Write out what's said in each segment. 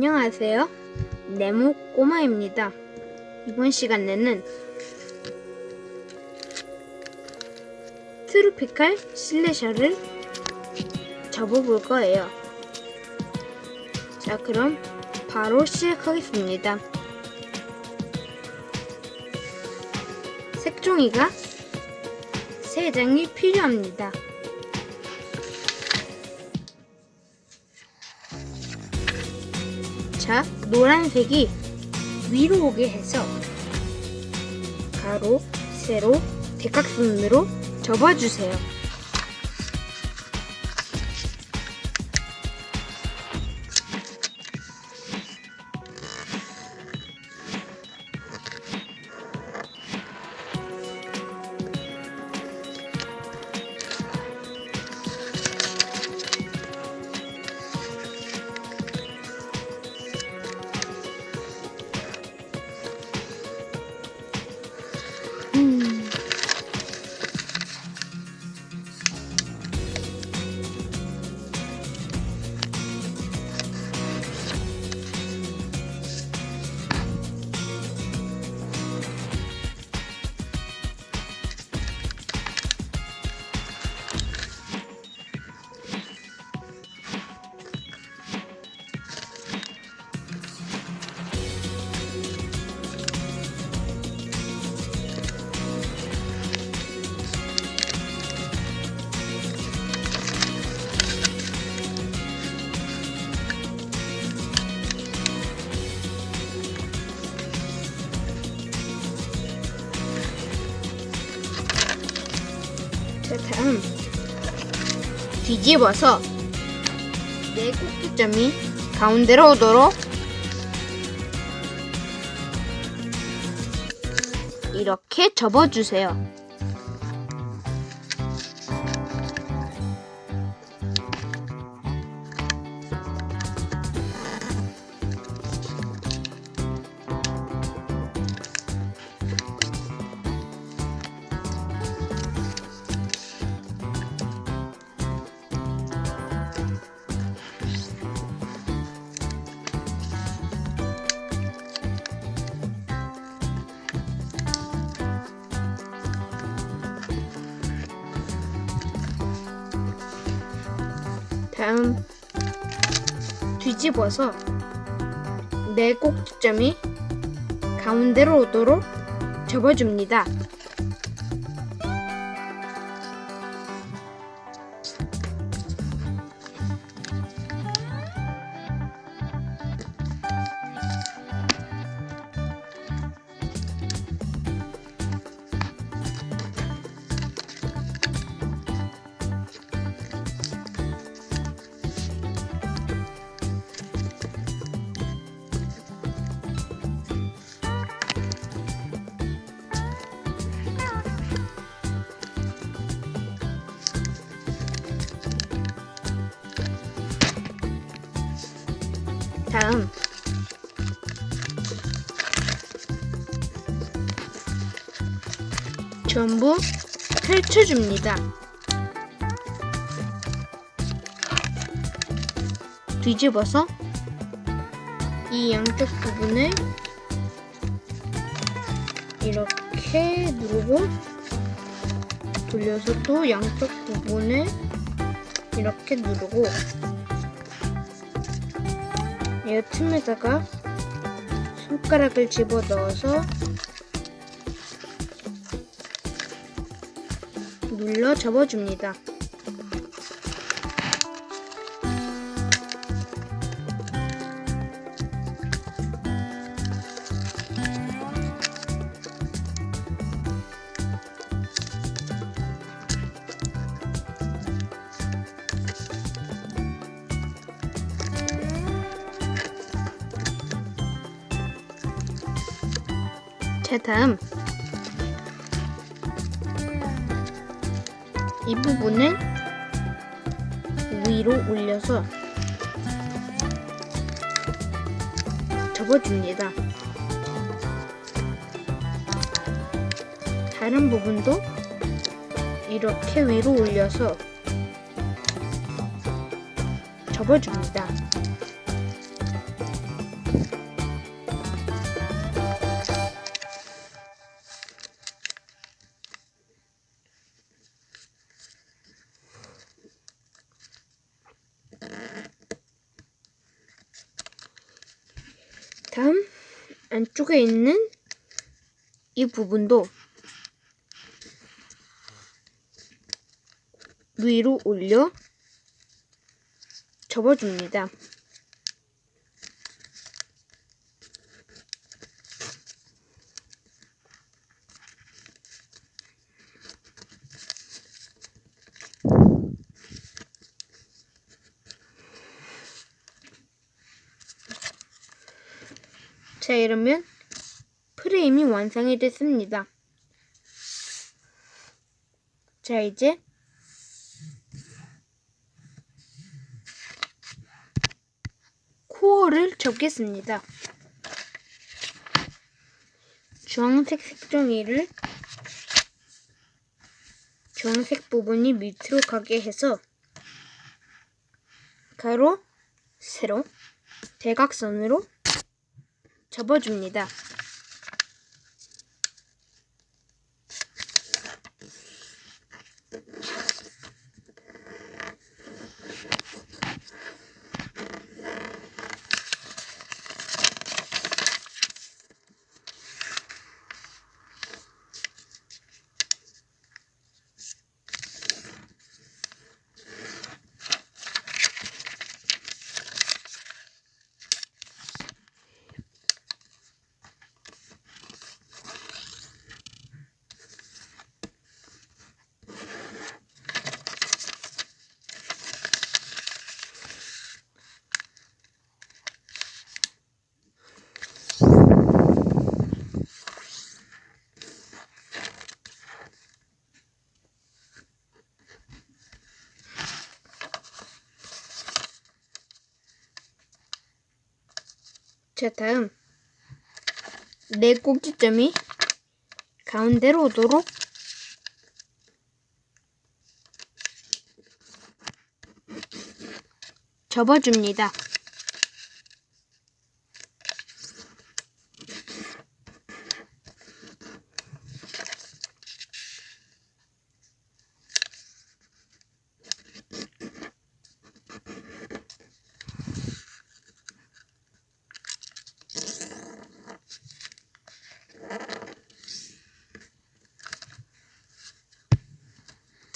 안녕하세요. 네모 꼬마입니다. 이번 시간에는 트로피칼 슬래셔를 접어볼 거예요. 자, 그럼 바로 시작하겠습니다. 색종이가 3장이 필요합니다. 자, 노란색이 위로 오게 해서 가로, 세로, 대각선으로 접어주세요. 뒤집어서 네 꼭지점이 가운데로 오도록 이렇게 접어주세요. 다음 뒤집어서 네 꼭지점이 가운데로 오도록 접어줍니다. 다음 전부 펼쳐줍니다. 뒤집어서 이 양쪽 부분을 이렇게 누르고 돌려서 또 양쪽 부분을 이렇게 누르고 이 틈에다가 손가락을 집어 넣어서 눌러 접어줍니다. 자, 다음 이 부분을 위로 올려서 접어줍니다. 다른 부분도 이렇게 위로 올려서 접어줍니다. 쪽에 있는 이 부분도 위로 올려 접어줍니다. 자, 이러면 프레임이 완성이 됐습니다. 자, 이제 코어를 접겠습니다. 주황색 색종이를 주황색 부분이 밑으로 가게 해서 가로, 세로, 대각선으로 접어줍니다. 자, 다음 네 꼭지점이 가운데로 오도록 접어줍니다.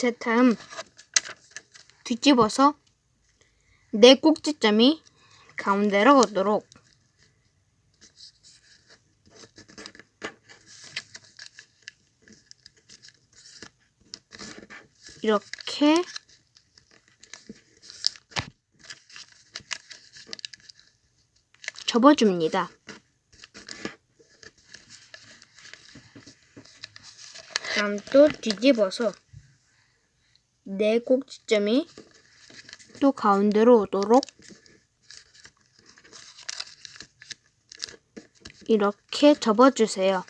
자, 다음 뒤집어서 네 꼭지점이 가운데로 오도록 이렇게 접어줍니다. 다음 또 뒤집어서 네 꼭지점이 또 가운데로 오도록 이렇게 접어주세요.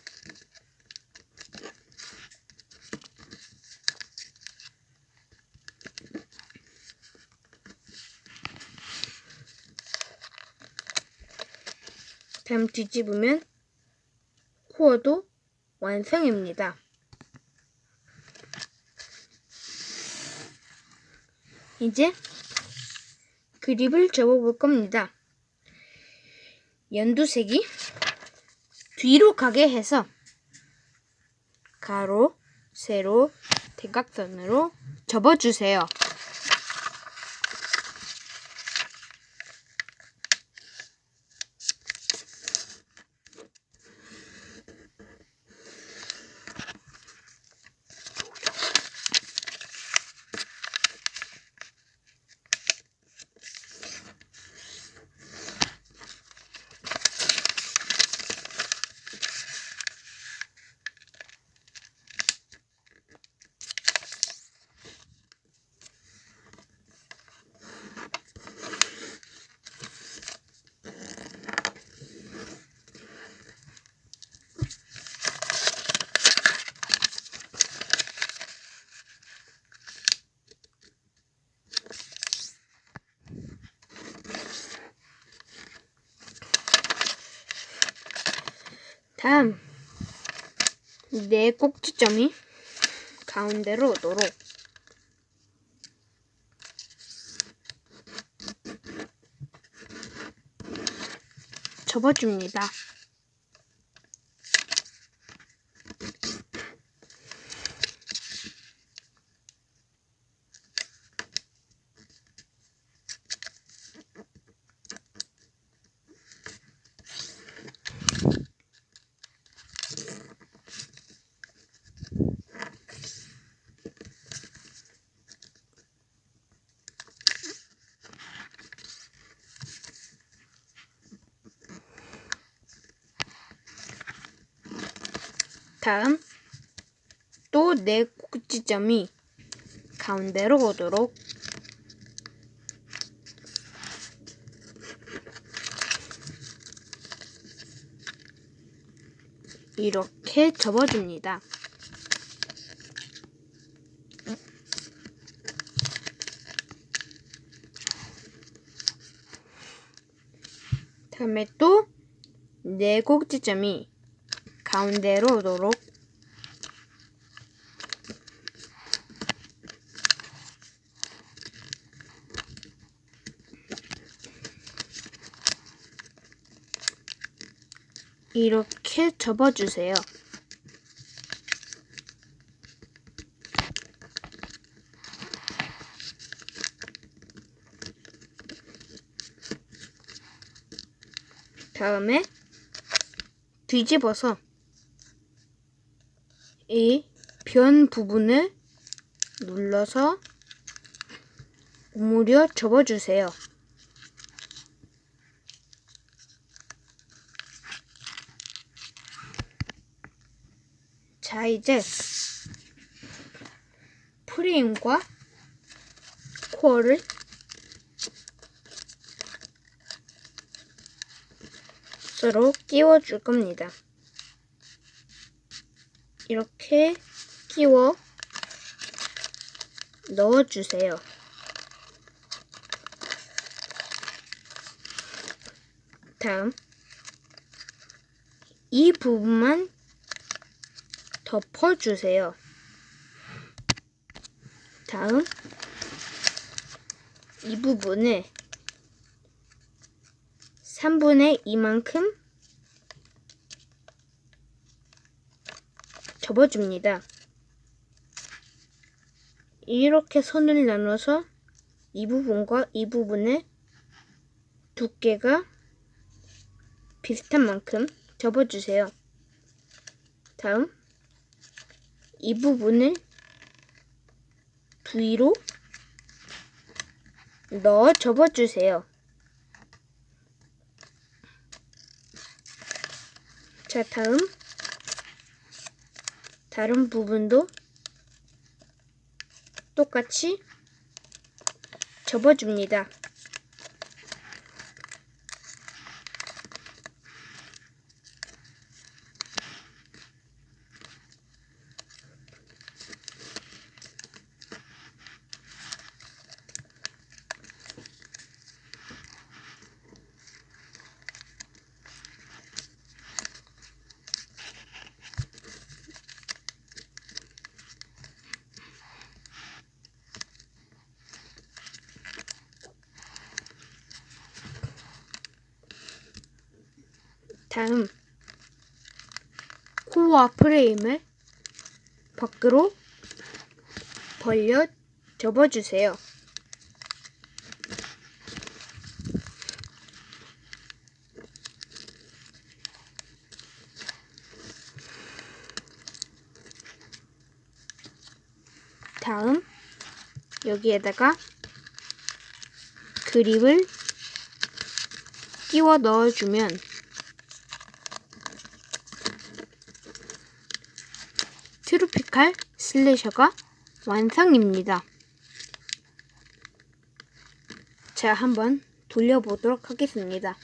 다음 뒤집으면 코어도 완성입니다. 이제 그립을 접어볼 겁니다. 연두색이 뒤로 가게 해서 가로, 세로, 대각선으로 접어주세요. 다음 네 꼭지점이 가운데로 오도록 접어줍니다. 다음 또 네 꼭지점이 가운데로 오도록 이렇게 접어줍니다. 다음에 또 네 꼭지점이 가운데로 오도록 이렇게 접어주세요. 다음에 뒤집어서 이 변 부분을 눌러서 오므려 접어주세요. 자, 이제 프레임과 코어를 서로 끼워줄 겁니다. 이렇게 끼워 넣어주세요. 다음 이 부분만 덮어주세요. 다음 이 부분을 3분의 2만큼 접어줍니다. 이렇게 선을 나눠서 이 부분과 이 부분의 두께가 비슷한 만큼 접어주세요. 다음 이 부분을 뒤로 넣어 접어주세요. 자, 다음 다른 부분도 똑같이 접어줍니다. 다음 코어 프레임을 밖으로 벌려 접어주세요. 다음 여기에다가 그립을 끼워 넣어주면 트로피칼 슬래셔가 완성입니다. 자, 한번 돌려보도록 하겠습니다.